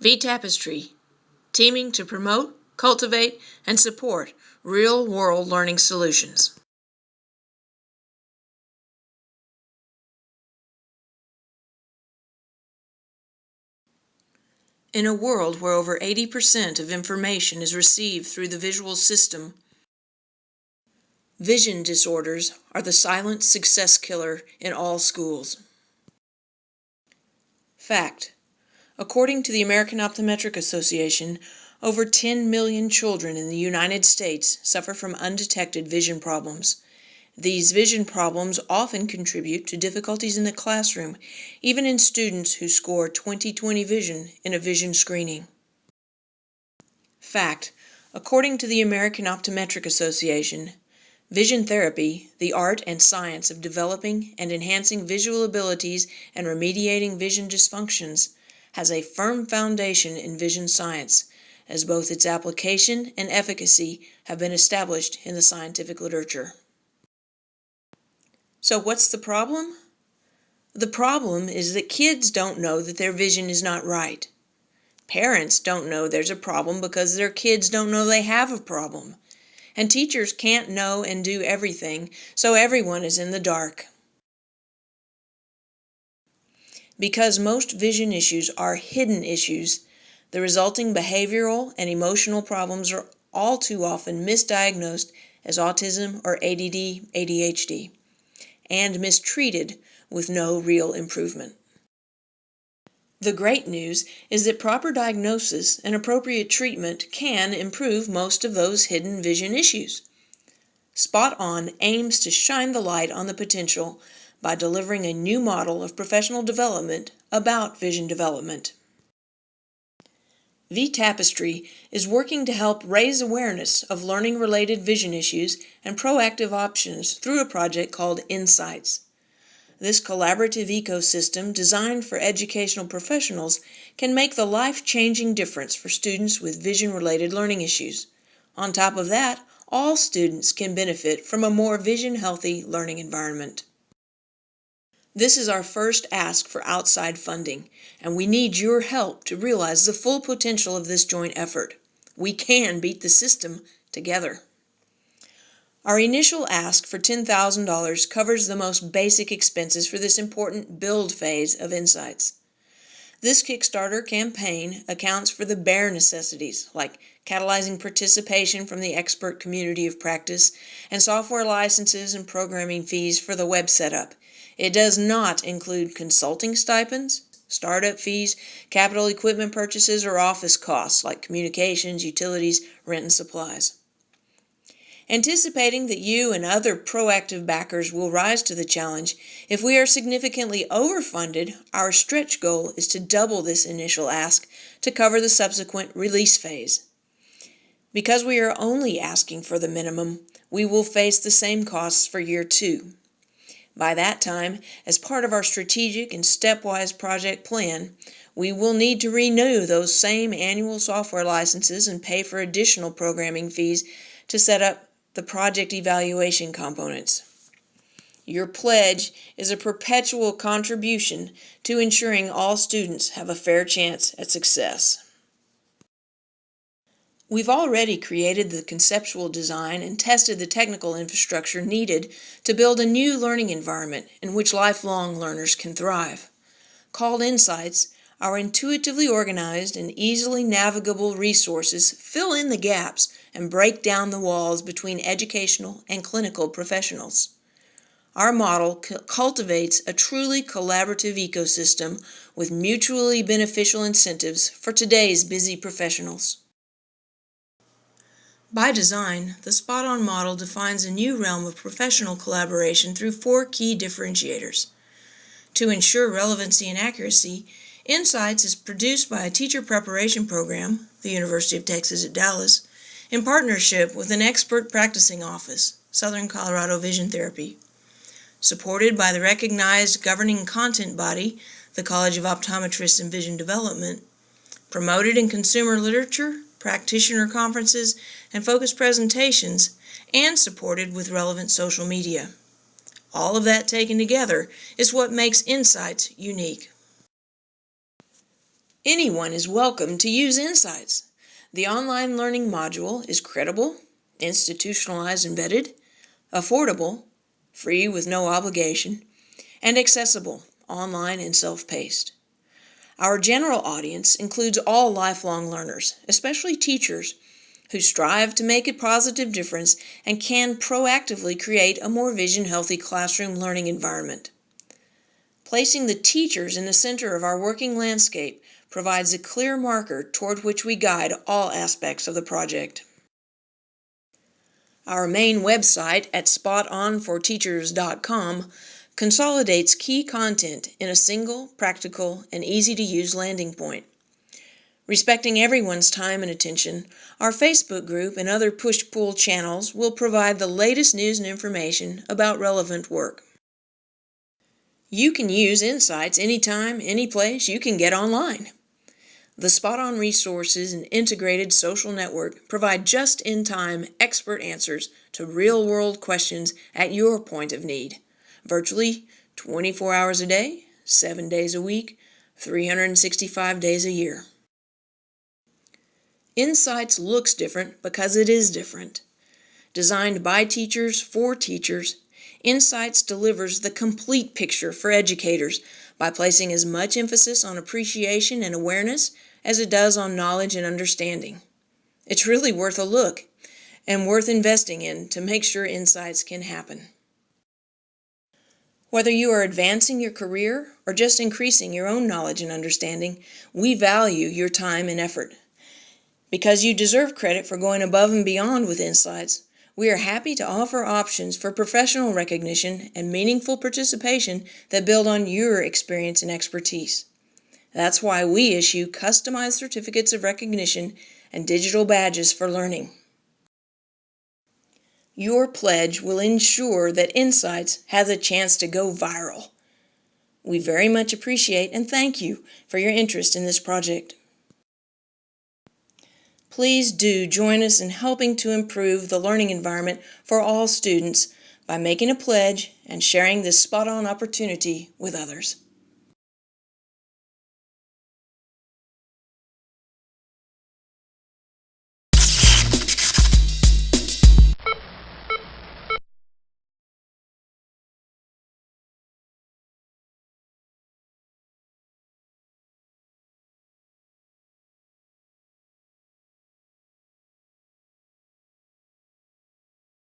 V Tapestry, teaming to promote, cultivate, and support real world learning solutions. In a world where over 80% of information is received through the visual system, vision disorders are the silent success killer in all schools. Fact According to the American Optometric Association, over 10 million children in the United States suffer from undetected vision problems. These vision problems often contribute to difficulties in the classroom, even in students who score 20/20 vision in a vision screening. Fact According to the American Optometric Association, vision therapy, the art and science of developing and enhancing visual abilities and remediating vision dysfunctions, has a firm foundation in vision science, as both its application and efficacy have been established in the scientific literature. So, what's the problem? The problem is that kids don't know that their vision is not right. Parents don't know there's a problem because their kids don't know they have a problem. And teachers can't know and do everything, so everyone is in the dark. Because most vision issues are hidden issues, the resulting behavioral and emotional problems are all too often misdiagnosed as autism or ADD, ADHD, and mistreated with no real improvement. The great news is that proper diagnosis and appropriate treatment can improve most of those hidden vision issues. Spot On aims to shine the light on the potential by delivering a new model of professional development about vision development. V Tapestry is working to help raise awareness of learning related vision issues and proactive options through a project called Insights. This collaborative ecosystem designed for educational professionals can make the life changing difference for students with vision related learning issues. On top of that, all students can benefit from a more vision healthy learning environment. This is our first ask for outside funding, and we need your help to realize the full potential of this joint effort. We can beat the system together. Our initial ask for $10,000 covers the most basic expenses for this important build phase of Insights. This Kickstarter campaign accounts for the bare necessities, like catalyzing participation from the expert community of practice and software licenses and programming fees for the web setup, it does not include consulting stipends, startup fees, capital equipment purchases, or office costs like communications, utilities, rent, and supplies. Anticipating that you and other proactive backers will rise to the challenge, if we are significantly overfunded, our stretch goal is to double this initial ask to cover the subsequent release phase. Because we are only asking for the minimum, we will face the same costs for year two. By that time, as part of our strategic and stepwise project plan, we will need to renew those same annual software licenses and pay for additional programming fees to set up the project evaluation components. Your pledge is a perpetual contribution to ensuring all students have a fair chance at success. We've already created the conceptual design and tested the technical infrastructure needed to build a new learning environment in which lifelong learners can thrive. Called Insights, our intuitively organized and easily navigable resources fill in the gaps and break down the walls between educational and clinical professionals. Our model cultivates a truly collaborative ecosystem with mutually beneficial incentives for today's busy professionals. By design, the Spot On model defines a new realm of professional collaboration through four key differentiators. To ensure relevancy and accuracy, Insights is produced by a teacher preparation program, the University of Texas at Dallas, in partnership with an expert practicing office, Southern Colorado Vision Therapy. Supported by the recognized governing content body, the College of Optometrists and Vision Development, promoted in consumer literature, practitioner conferences, and focus presentations, and supported with relevant social media. All of that taken together is what makes Insights unique. Anyone is welcome to use Insights. The online learning module is credible, institutionalized vetted, affordable, free with no obligation, and accessible, online and self-paced. Our general audience includes all lifelong learners, especially teachers, who strive to make a positive difference and can proactively create a more vision healthy classroom learning environment. Placing the teachers in the center of our working landscape provides a clear marker toward which we guide all aspects of the project. Our main website at spotonforteachers.com consolidates key content in a single, practical, and easy to use landing point. Respecting everyone's time and attention, our Facebook group and other push pull channels will provide the latest news and information about relevant work. You can use Insights anytime, anyplace you can get online. The Spot On resources and integrated social network provide just in time expert answers to real world questions at your point of need, virtually 24 hours a day, 7 days a week, 365 days a year. Insights looks different because it is different. Designed by teachers for teachers, Insights delivers the complete picture for educators by placing as much emphasis on appreciation and awareness as it does on knowledge and understanding. It's really worth a look and worth investing in to make sure insights can happen. Whether you are advancing your career or just increasing your own knowledge and understanding, we value your time and effort. Because you deserve credit for going above and beyond with Insights, we are happy to offer options for professional recognition and meaningful participation that build on your experience and expertise. That's why we issue customized certificates of recognition and digital badges for learning. Your pledge will ensure that Insights has a chance to go viral. We very much appreciate and thank you for your interest in this project. Please do join us in helping to improve the learning environment for all students by making a pledge and sharing this spot on opportunity with others.